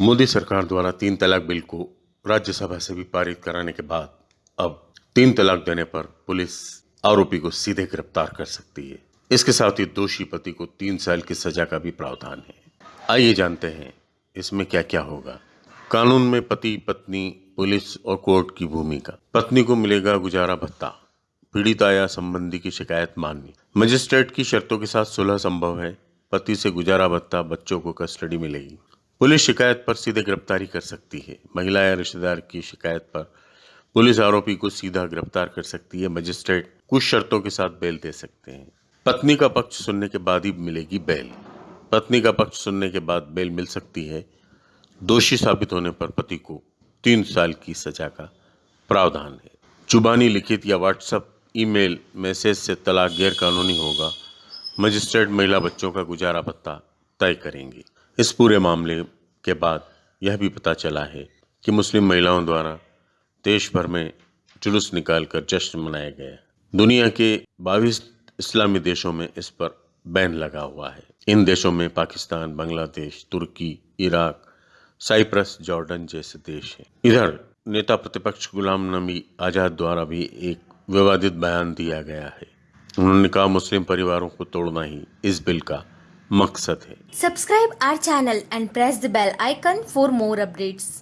मोदी सरकार द्वारा तीन तलाक बिल को राज्यसभा से भी पारित कराने के बाद अब तीन तलाक देने पर पुलिस आरोपी को सीधे गिरफ़्तार कर सकती है। इसके साथ ही दोषी पति को तीन साल की सजा का भी प्रावधान है। आइए जानते हैं इसमें क्या क्या होगा। कानून में पति, पत्नी, पुलिस और कोर्ट की भूमिका। पत्नी को मिलेगा गुजारा भत्ता। पीड़िता या संबंधी की शिकायत माननी। मजिस्ट्रेट की शर्तों के साथ सुलह संभव है। पति से गुजारा भत्ता बच्चों को कस्टडी मिलेगी। पुलिस शिकायत पर सीधे गिरफ्तारी कर सकती है। महिला या रिश्तेदार की शिकायत पर पुलिस आरोपी को सीधा गिरफ़्तार कर सकती है। मजिस्ट्रेट कुछ शर्तों के साथ बेल दे सकते हैं। पत्नी का पक्ष सुनने के बाद ही मिलेगी बेल। पत्नी का पक्ष सुनने के बाद बेल मिल सकती है। दोषी साबित होने पर पति को तीन साल की सजा का प्रावधान है। जुबानी लिखित या व्हाट्सएप, ईमेल, मैसेज से तलाक गैर कानूनी होगा। मजिस्ट्रेट महिला बच्चों का गुजारा भत्ता तय करेंगी। इस पूरे मामले के बाद यह भी पता चला है कि मुस्लिम महिलाओं द्वारा देश भर में जुलूस निकालकर जश्न मनाया गया दुनिया के 22 इस्लामी देशों में इस पर बैन लगा हुआ है। इन देशों में पाकिस्तान, बांग्लादेश, तुर्की, इराक, साइप्रस, जॉर्डन जैसे देश हैं। इधर नेता प्रतिपक्ष गुलाम नबी आज़ाद द्वारा भी एक विवादित बयान दिया गया है। उन्होंने कहा, मुस्लिम परिवारों को तोड़ना ही इस बिल का मकसद है। Subscribe our channel and press the bell icon for more updates